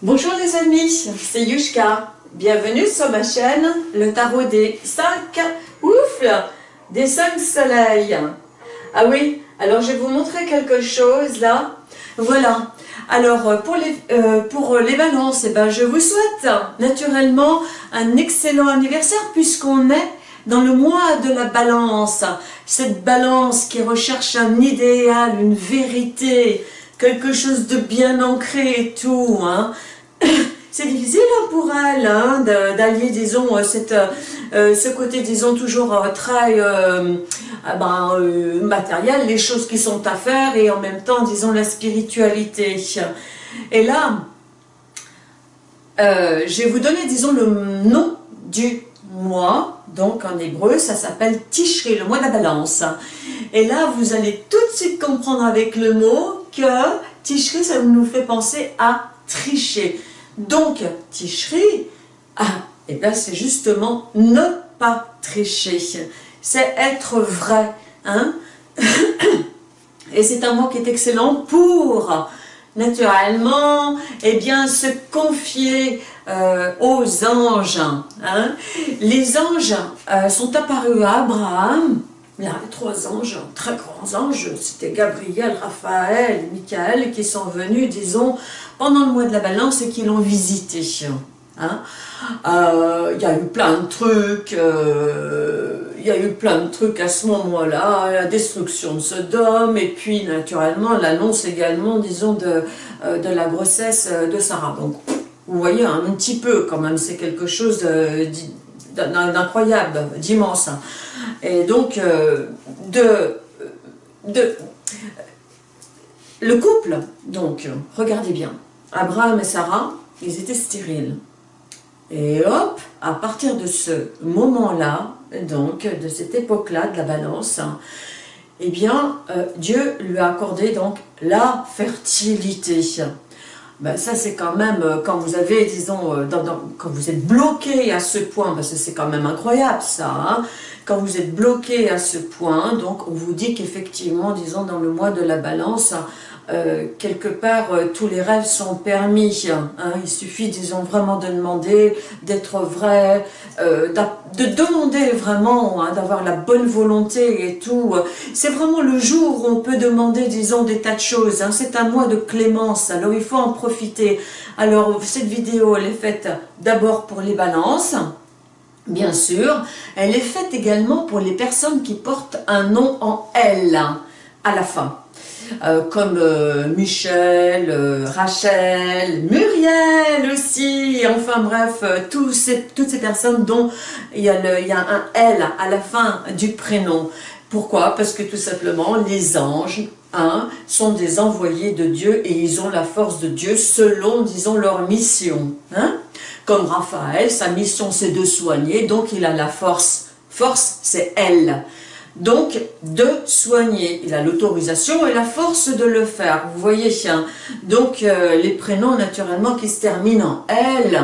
Bonjour les amis, c'est Yushka. Bienvenue sur ma chaîne, le tarot des 5 ouf, des 5 soleils. Ah oui, alors je vais vous montrer quelque chose là. Voilà. Alors pour les, euh, pour les balances, eh ben, je vous souhaite naturellement un excellent anniversaire puisqu'on est dans le mois de la balance. Cette balance qui recherche un idéal, une vérité, quelque chose de bien ancré et tout. Hein. C'est difficile hein, pour elle hein, d'allier, disons, euh, cette, euh, ce côté, disons, toujours euh, très ben, matériel, les choses qui sont à faire et en même temps, disons, la spiritualité. Et là, je vais vous donner, disons, le nom du mois, donc en hébreu, ça s'appelle Tishri, le mois de la balance. Et là, vous allez tout de suite comprendre avec le mot que Tishri, ça nous fait penser à tricher. Donc, Tishri, ah, et eh bien c'est justement ne pas tricher. C'est être vrai. Hein et c'est un mot qui est excellent pour naturellement, eh bien, se confier euh, aux anges. Hein. Les anges euh, sont apparus à Abraham, avait trois anges, très grands anges, c'était Gabriel, Raphaël, Michael, qui sont venus, disons, pendant le mois de la balance et qui l'ont visité. Hein. Euh, il y a eu plein de trucs, il y a eu plein de trucs à ce moment-là, la destruction de Sodome, et puis naturellement l'annonce également, disons, de, de la grossesse de Sarah. Donc, vous voyez un petit peu quand même, c'est quelque chose d'incroyable, d'immense. Et donc, euh, de, de, le couple, donc, regardez bien, Abraham et Sarah, ils étaient stériles. Et hop, à partir de ce moment-là, donc, de cette époque-là, de la balance, eh bien, euh, Dieu lui a accordé donc la fertilité ben ça c'est quand même, euh, quand vous avez, disons, euh, quand vous êtes bloqué à ce point, parce c'est quand même incroyable ça, hein, quand vous êtes bloqué à ce point, donc on vous dit qu'effectivement, disons, dans le mois de la balance, euh, quelque part, euh, tous les rêves sont permis. Hein. Il suffit, disons, vraiment de demander, d'être vrai, euh, de demander vraiment, hein, d'avoir la bonne volonté et tout. C'est vraiment le jour où on peut demander, disons, des tas de choses. Hein. C'est un mois de clémence, alors il faut en profiter. Alors, cette vidéo, elle est faite d'abord pour les balances, bien sûr. Elle est faite également pour les personnes qui portent un nom en L à la fin. Euh, comme euh, Michel, euh, Rachel, Muriel aussi, enfin bref, tous ces, toutes ces personnes dont il y, a un L à la fin du prénom. Pourquoi? Parce que tout simplement, les anges hein, sont des envoyés de Dieu et ils ont la force de Dieu selon, disons, leur mission. Hein Comme Raphaël, sa mission c'est de soigner, donc il a la force. Force, c'est elle donc de soigner. Il a l'autorisation et la force de le faire. Vous voyez, donc euh, les prénoms naturellement qui se terminent en L,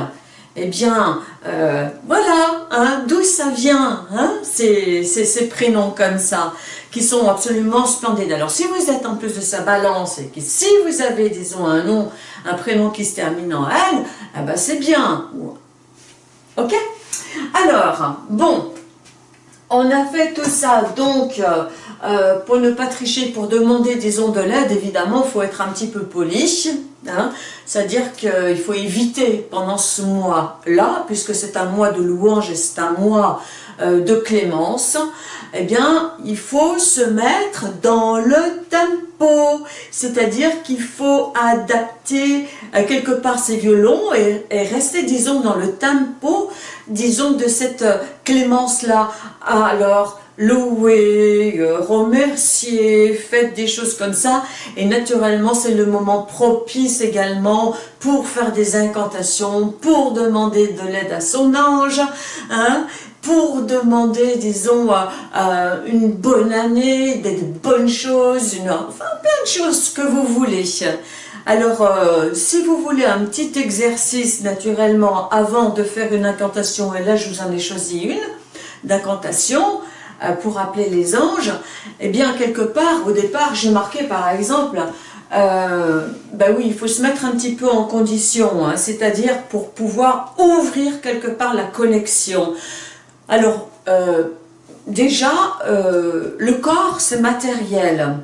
eh bien, euh, voilà, hein, d'où ça vient, hein, ces, ces, prénoms comme ça, qui sont absolument splendides. Alors, si vous êtes en plus de sa balance, et que si vous avez, disons, un nom, un prénom qui se termine en L, eh ben, c'est bien. Ok? Alors, bon, on a fait tout ça, donc euh, euh, pour ne pas tricher, pour demander disons de l'aide, évidemment, il faut être un petit peu poli, hein. c'est-à-dire qu'il faut éviter pendant ce mois-là, puisque c'est un mois de louange et c'est un mois euh, de clémence, eh bien, il faut se mettre dans le tempo, c'est-à-dire qu'il faut adapter quelque part ses violons et, et, rester, disons, dans le tempo, disons, de cette clémence-là. Alors, louer, euh, remercier, faites des choses comme ça. Et naturellement, c'est le moment propice également pour faire des incantations, pour demander de l'aide à son ange, hein, pour demander, disons, euh, euh, une bonne année, des bonnes choses, une, enfin plein de choses que vous voulez. Alors, si vous voulez un petit exercice, naturellement, avant de faire une incantation, et là je vous en ai choisi une, d'incantation, euh, pour appeler les anges, eh bien, quelque part, au départ, j'ai marqué, par exemple, euh, ben oui, il faut se mettre un petit peu en condition, hein, c'est-à-dire pour pouvoir ouvrir quelque part la connexion. Alors, euh, déjà, euh, le corps, c'est matériel.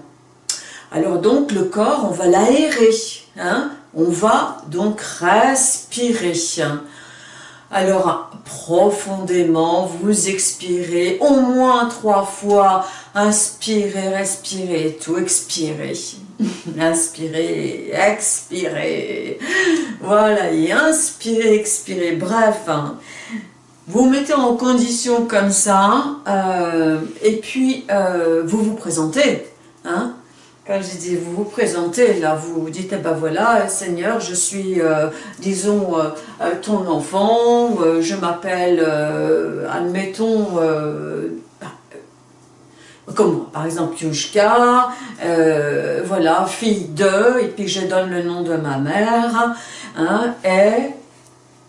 Alors donc, le corps, on va l'aérer, hein, on va donc respirer. Alors, profondément, vous expirez au moins trois fois. Inspirez, respirez, tout expirez. inspirez, expirez. Voilà, et inspirez, expirez. Bref, hein. vous mettez en condition comme ça, euh, et puis euh, vous vous présentez. Hein quand je dis vous vous présentez, là, vous dites, eh ben voilà, Seigneur, je suis, euh, disons, euh, euh, ton enfant, je m'appelle, admettons, comme moi, par exemple, Yushka, voilà, fille de, et puis je donne le nom de ma mère, hein, et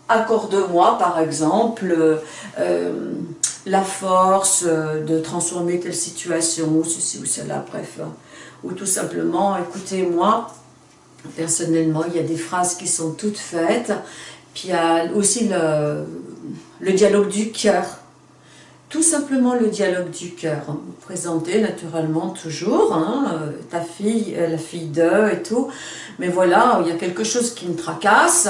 accorde-moi, par exemple, la force de transformer telle situation, ceci ou cela, bref ou tout simplement, écoutez, moi, personnellement, il y a des phrases qui sont toutes faites, puis il y a aussi le, dialogue du cœur. Tout simplement le dialogue du cœur. Vous présentez naturellement toujours hein, ta fille, la fille d'eux et tout, mais voilà, il y a quelque chose qui me tracasse,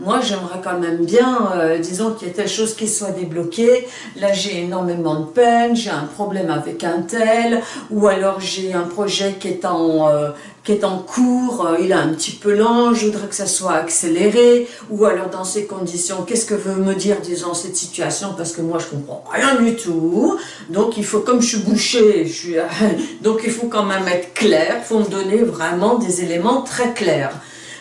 moi j'aimerais quand même bien, euh, disons qu'il y a telle chose qui soit débloquée, là j'ai énormément de peine, j'ai un problème avec un tel, ou alors j'ai un projet qui est en, euh, qui est en cours, euh, il est un petit peu lent, je voudrais que ça soit accéléré, ou alors dans ces conditions, qu'est-ce que veut me dire, disons, cette situation, parce que moi je comprends rien du tout, donc il faut, comme je suis bouché, je suis, donc il faut quand même être clair, il faut me donner vraiment des éléments très clairs.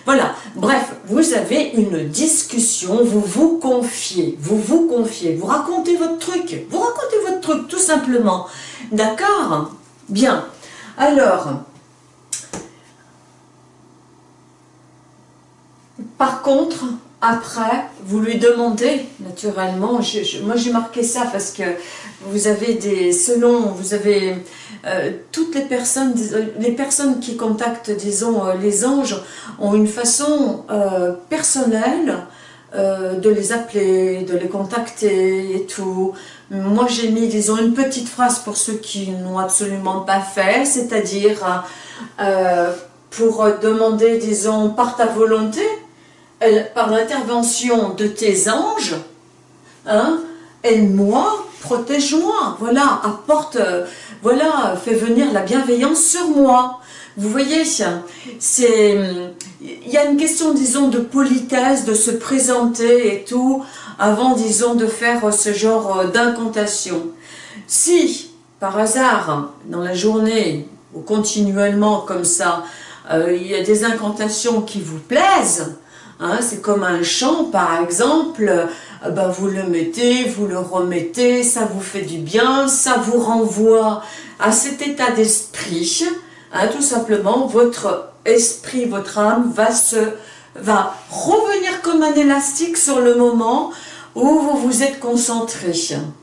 Voilà, bref, vous avez une discussion, vous vous confiez, vous vous confiez, vous racontez votre truc, vous racontez votre truc tout simplement. D'accord? Bien. Alors, par contre, après, vous lui demandez, naturellement, moi j'ai marqué ça parce que vous avez des, selon, vous avez euh, toutes les personnes, les personnes qui contactent, disons, euh, les anges, ont une façon euh, personnelle de les appeler, de les contacter et tout. Moi j'ai mis, disons, une petite phrase pour ceux qui n'ont absolument pas fait, c'est-à-dire pour demander, disons, par ta volonté, par l'intervention de tes anges, hein, aide-moi, protège-moi, voilà, apporte, euh, voilà, fais venir la bienveillance sur moi. Vous voyez, c'est, il y a une question, disons, de politesse, de se présenter et tout, avant, disons, de faire ce genre euh, d'incantation. Si, par hasard, dans la journée, ou continuellement comme ça, euh, il y a des incantations qui vous plaisent, Hein, c'est comme un chant, par exemple, ben vous le mettez, vous le remettez, ça vous fait du bien, ça vous renvoie à cet état d'esprit. Hein, tout simplement, votre esprit, votre âme va, se, va revenir comme un élastique sur le moment où vous vous êtes concentré.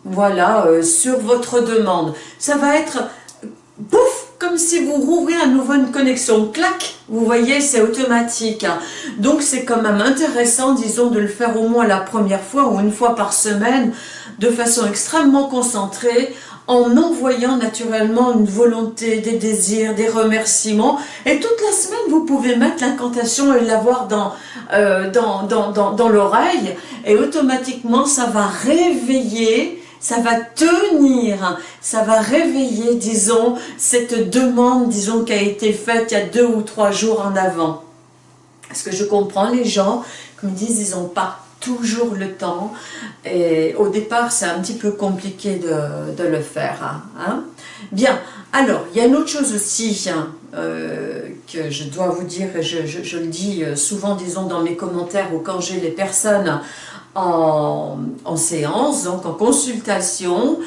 Voilà, euh, sur votre demande. Ça va être, pouf, comme si vous rouvrez à nouveau une connexion, clac, vous voyez, c'est automatique. Donc c'est quand même intéressant, disons, de le faire au moins la première fois ou une fois par semaine, de façon extrêmement concentrée, en envoyant naturellement une volonté, des désirs, des remerciements. Et toute la semaine, vous pouvez mettre l'incantation et l'avoir dans, euh, dans, dans, dans, dans l'oreille. Et automatiquement, ça va réveiller ça va tenir, ça va réveiller, disons, cette demande, disons, qui a été faite il y a deux ou trois jours en avant. Parce que je comprends les gens qui me disent, ils n'ont pas toujours le temps, et au départ, c'est un petit peu compliqué de, le faire. Hein, hein. Bien, alors, il y a une autre chose aussi hein, euh, que je dois vous dire, et je, je, le dis euh, souvent, disons, dans mes commentaires ou quand j'ai les personnes en, séance, donc en consultation,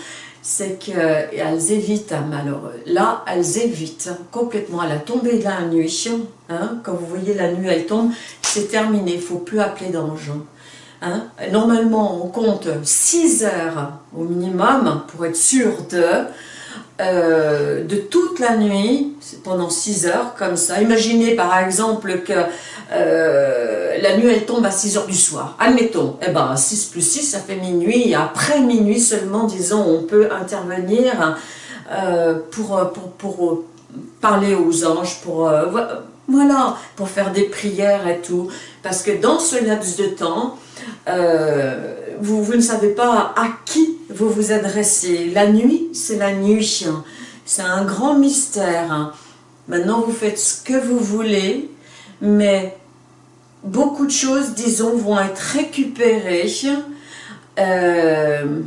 c'est qu'elles évitent, alors là, elles évitent complètement à la tombée de la nuit. Hein, quand vous voyez la nuit, elle tombe, c'est terminé, il ne faut plus appeler d'ange. Hein. Normalement, on compte 6 heures au minimum pour être sûr de... euh, de toute la nuit, pendant 6 heures, comme ça. Imaginez par exemple que euh, la nuit elle tombe à 6 heures du soir. Admettons, eh ben 6 plus 6 ça fait minuit, après minuit seulement, disons, on peut intervenir euh, pour, pour, parler aux anges, pour, voilà, pour faire des prières et tout. Parce que dans ce laps de temps, vous, vous ne savez pas à qui vous vous adressez. La nuit, c'est la nuit. C'est un grand mystère. Maintenant, vous faites ce que vous voulez, mais beaucoup de choses, disons, vont être récupérées. Euh,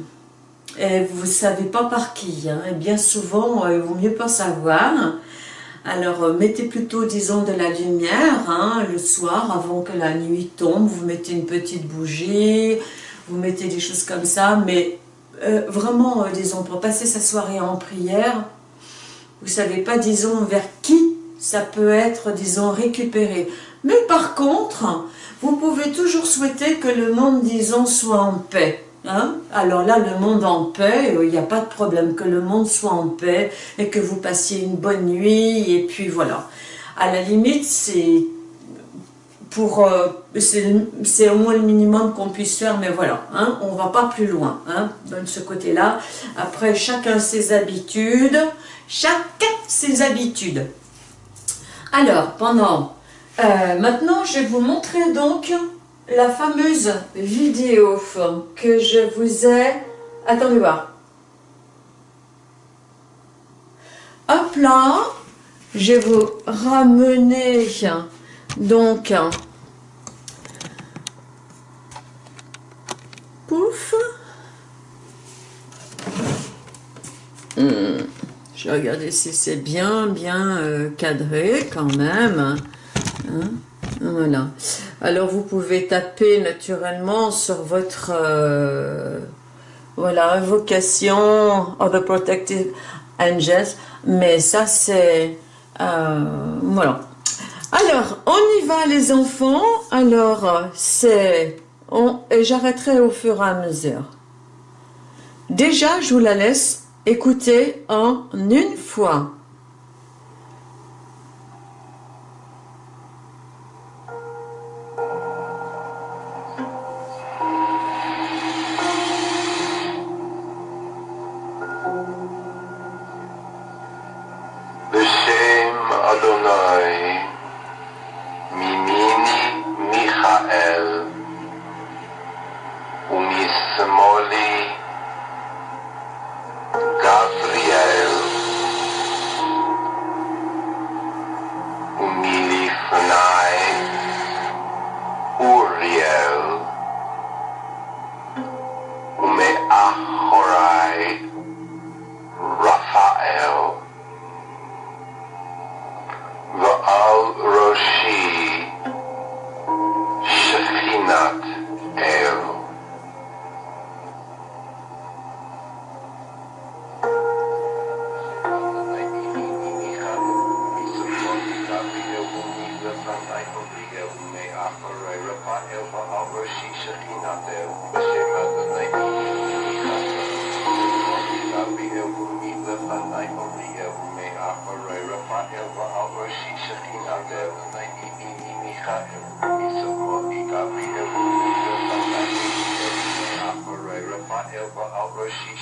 et vous ne savez pas par qui. Hein. Et bien souvent, euh, il vaut mieux pas savoir. Alors, euh, mettez plutôt, disons, de la lumière hein, le soir, avant que la nuit tombe. Vous mettez une petite bougie, vous mettez des choses comme ça, mais vraiment, disons, pour passer sa soirée en prière, vous savez pas, disons, vers ça peut être, disons, récupéré. Mais par contre, vous pouvez toujours souhaiter que le monde, disons, soit en paix. Hein? Alors là, le monde en paix, euh, il n'y a pas de problème, que le monde soit en paix et que vous passiez une bonne nuit, et puis voilà. À la limite, c'est pour euh, c'est au moins le minimum qu'on puisse faire, mais voilà, hein, on va pas plus loin hein, de ce côté-là. Après, chacun ses habitudes, chacun ses habitudes. Alors, pendant... Euh, maintenant, je vais vous montrer donc la fameuse vidéo que je vous ai... Attendez voir. Hop là, je vais vous ramener donc, pouf. Hmm. Je vais regarder si c'est bien, bien euh, cadré quand même. Hein. voilà. Alors, vous pouvez taper naturellement sur votre euh, voilà, invocation of the protective angels. Mais ça, c'est... Euh, voilà. Alors, on y va les enfants. Alors, c'est... Et j'arrêterai au fur et à mesure. Déjà, je vous la laisse écouter en une fois.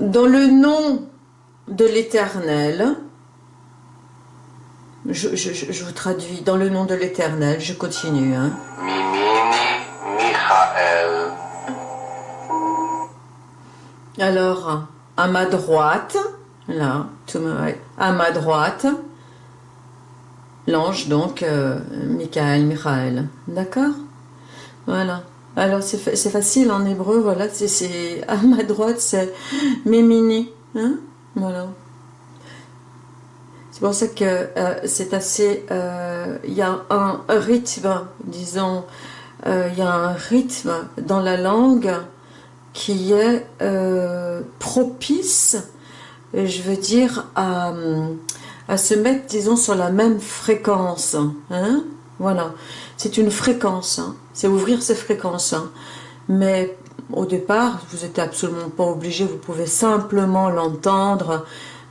Dans le nom de l'Éternel, je, vous traduis, dans le nom de l'Éternel, je continue. Hein. Alors, à ma droite, là, à ma droite, l'ange, donc, euh, Michael, Michael. D'accord? Voilà. Alors, c'est facile en hébreu, voilà, c'est à ma droite, c'est Mémini. Hein voilà. C'est pour ça que euh, c'est assez... Euh, il y a un rythme, disons, il y a un rythme dans la langue qui est propice, je veux dire, à à se mettre, disons, sur la même fréquence. Hein voilà, c'est une fréquence, hein. c'est ouvrir ses fréquences. Hein. Mais au départ, vous n'êtes absolument pas obligé, vous pouvez simplement l'entendre,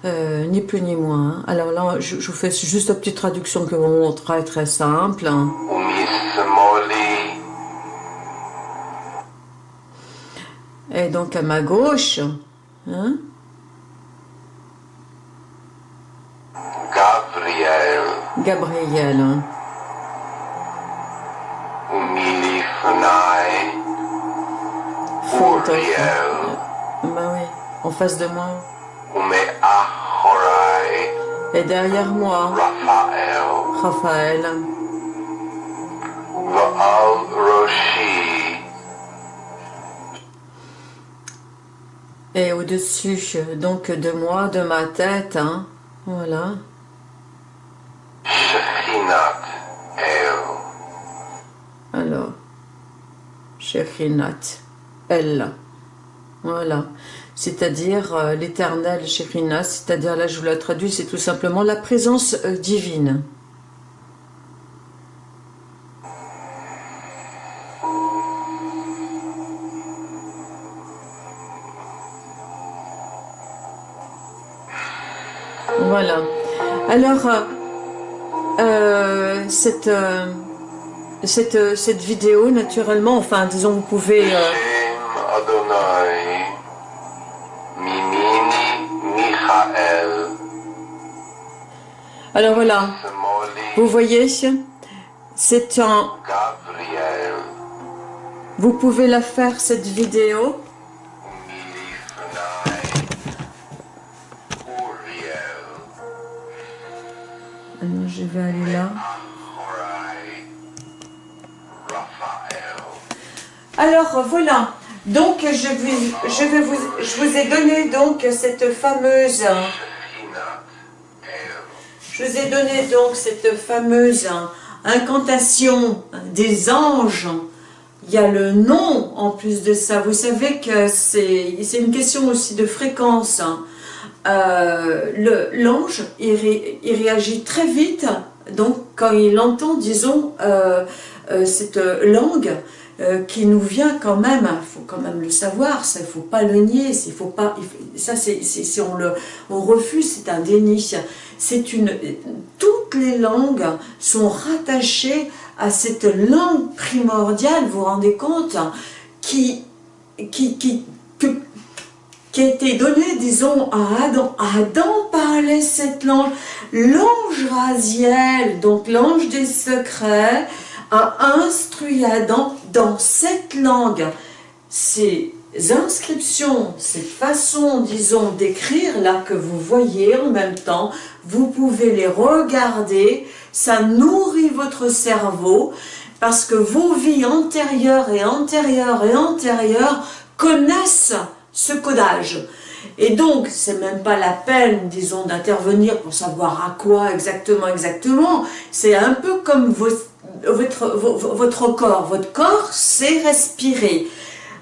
euh, ni plus ni moins. Alors là, je, vous fais juste la petite traduction que vous montre, très simple. Et donc à ma gauche, hein, Gabriel. Bah oui, en face de moi. Et derrière moi. Raphaël. Et au-dessus, donc de moi, de ma tête, hein, voilà. Alors, Shekhinat, elle. Voilà. C'est-à-dire euh, l'éternel Shekhinat, c'est-à-dire là je vous la traduis, c'est tout simplement la présence euh, divine. Voilà. Alors, euh, cette, cette, cette vidéo, naturellement, enfin, disons, vous pouvez... Alors voilà, vous voyez, c'est un... Vous pouvez la faire, cette vidéo, je vais aller là. Alors voilà, donc je, vous ai donné donc cette fameuse... Je vous ai donné donc cette fameuse incantation des anges. Il y a le nom en plus de ça. Vous savez que c'est une question aussi de fréquence. Euh, l'ange, il, réagit très vite, donc quand il entend, disons, euh, euh, cette langue qui nous vient quand même, il faut quand même le savoir, il faut pas le nier, faut pas, ça c'est si on le on refuse, c'est un déni. C'est une, toutes les langues sont rattachées à cette langue primordiale, vous vous rendez compte, qui, qui, qui que, qui a été donné, disons, à Adam. Adam parlait cette langue. L'ange Raziel, donc l'ange des secrets, a instruit Adam dans cette langue. Ces inscriptions, cette façon, disons, d'écrire là que vous voyez en même temps, vous pouvez les regarder, ça nourrit votre cerveau, parce que vos vies antérieures et antérieures et antérieures connaissent ce codage. Et donc, c'est même pas la peine, disons, d'intervenir pour savoir à quoi exactement, exactement. C'est un peu comme votre, votre corps. Votre corps sait respirer.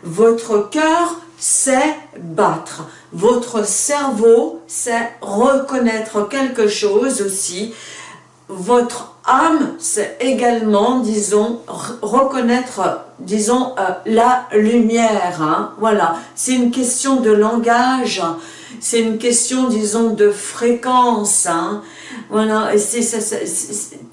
Votre cœur sait battre. Votre cerveau sait reconnaître quelque chose aussi. Votre âme, c'est également, disons, reconnaître, disons, euh, la lumière. Hein. voilà, c'est une question de langage, c'est une question, disons, de fréquence. Hein. voilà, c'est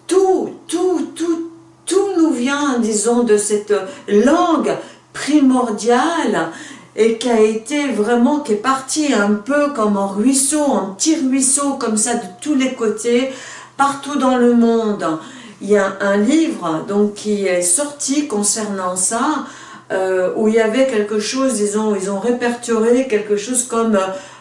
tout, tout, tout, tout nous vient, disons, de cette langue primordiale et qui a été vraiment, qui est partie un peu comme un ruisseau, un petit ruisseau comme ça de tous les côtés, partout dans le monde. Il y a un livre donc, qui est sorti concernant ça, euh, où il y avait quelque chose, ils ont, ils ont répertorié quelque chose comme,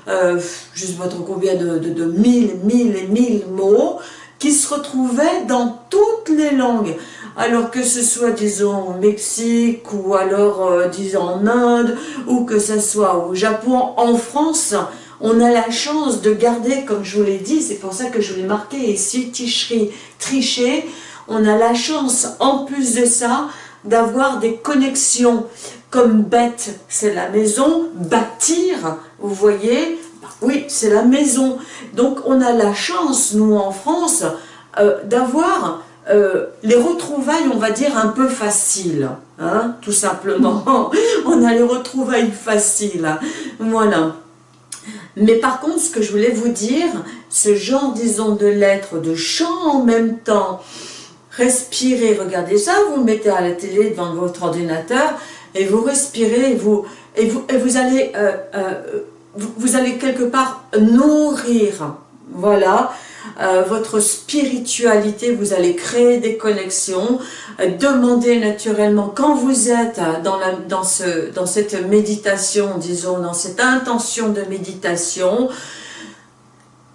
euh, je ne sais pas trop combien de, de, de mille, mille et mille mots, qui se retrouvaient dans toutes les langues. Alors que ce soit, disons, au Mexique, ou alors, euh, disons, en Inde, ou que ce soit au Japon, en France, on a la chance de garder, comme je vous l'ai dit, c'est pour ça que je l'ai marqué ici, ticherie, tricher, on a la chance, en plus de ça, d'avoir des connexions comme bête, c'est la maison, bâtir, vous voyez, oui, c'est la maison. Donc on a la chance, nous en France, euh, d'avoir euh, les retrouvailles, on va dire, un peu faciles, hein, tout simplement. on a les retrouvailles faciles, voilà. Mais par contre, ce que je voulais vous dire, ce genre, disons, de lettres, de chants en même temps, respirez, regardez ça, vous mettez à la télé devant votre ordinateur, et vous respirez, et vous, et vous, et vous allez, euh, vous, allez quelque part nourrir, voilà, euh, votre spiritualité, vous allez créer des connexions, demandez naturellement, quand vous êtes dans, cette méditation, disons, dans cette intention de méditation,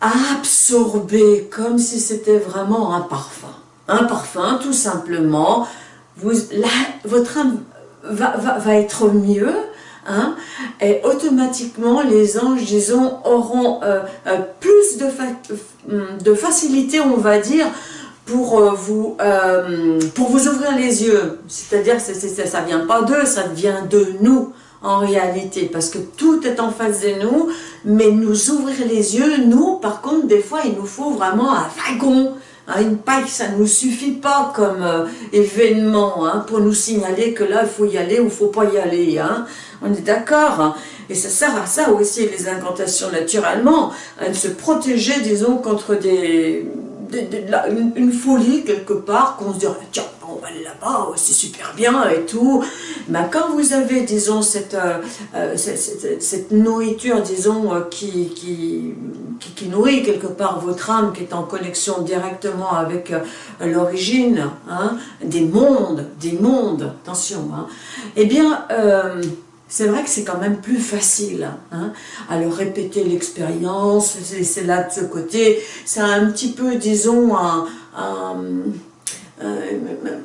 absorber comme si c'était vraiment un parfum. Un parfum, tout simplement. Votre âme va, va, va être mieux, Et automatiquement les anges, disons, auront euh, euh, plus de, de, facilité, on va dire, pour, euh, vous, pour vous ouvrir les yeux. C'est-à-dire, ça ne vient pas d'eux, ça vient de nous en réalité, parce que tout est en face de nous, mais nous ouvrir les yeux, nous, par contre, des fois, il nous faut vraiment un wagon, hein, une paille, ça ne nous suffit pas comme événement hein, pour nous signaler que là, il faut y aller ou il ne faut pas y aller. Hein. On est d'accord hein. Et ça sert à ça aussi, les incantations, naturellement, à se protéger, disons, contre des, une, folie quelque part, qu'on se dit, tiens, on va aller là-bas, c'est super bien et tout. Mais quand vous avez, disons, cette, euh, euh, cette, nourriture, disons, euh, qui, qui, qui, nourrit quelque part votre âme, qui est en connexion directement avec l'origine hein, des mondes, des mondes, attention, hein, eh bien, c'est vrai que c'est quand même plus facile. Hein. Alors répéter l'expérience, c'est là de ce côté, c'est un petit peu, disons, un,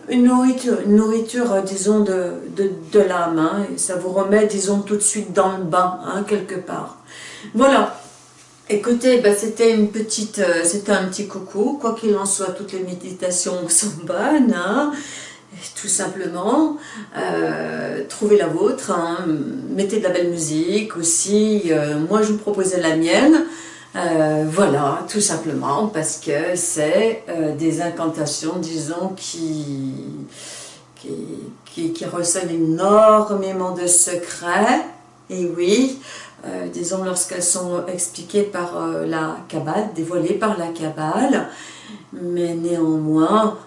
une nourriture, nourriture disons, de, de, l'âme. Hein, ça vous remet, disons, tout de suite dans le bain, hein, quelque part. Voilà. Écoutez, bah, c'était une petite, euh, c'était un petit coucou. Quoi qu'il en soit, toutes les méditations sont bonnes. Hein tout simplement, euh, trouvez la vôtre, hein. mettez de la belle musique aussi, euh, moi je vous proposais la mienne, euh, voilà, tout simplement, parce que c'est des incantations, disons, qui, qui, qui, recèlent énormément de secrets, et oui, disons lorsqu'elles sont expliquées par la Kabbale, dévoilées par la Kabbale, mais néanmoins,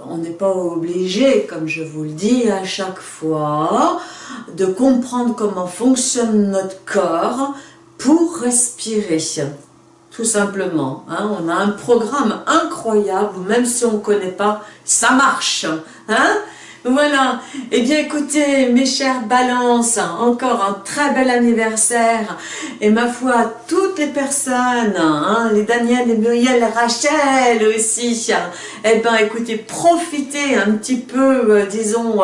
on n'est pas obligé, comme je vous le dis à chaque fois, de comprendre comment fonctionne notre corps pour respirer. Tout simplement. Hein. On a un programme incroyable, même si on ne connaît pas, ça marche. Hein voilà, et eh bien écoutez mes chères balances, encore un très bel anniversaire. Et ma foi toutes les personnes, hein, les Daniel, les Muriel, Rachel aussi, eh bien écoutez profitez un petit peu euh, disons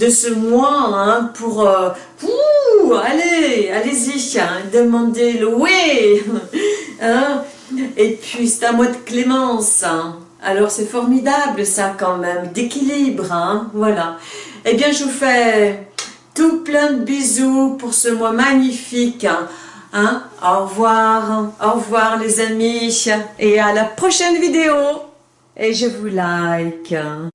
de ce mois hein, pour, euh, allez, allez-y, hein, demandez le oui hein, et puis c'est un mois de clémence alors c'est formidable ça quand même, d'équilibre, hein, voilà. Eh bien je vous fais tout plein de bisous pour ce mois magnifique. Hein. hein. Au revoir, au revoir les amis et à la prochaine vidéo. Et je vous like.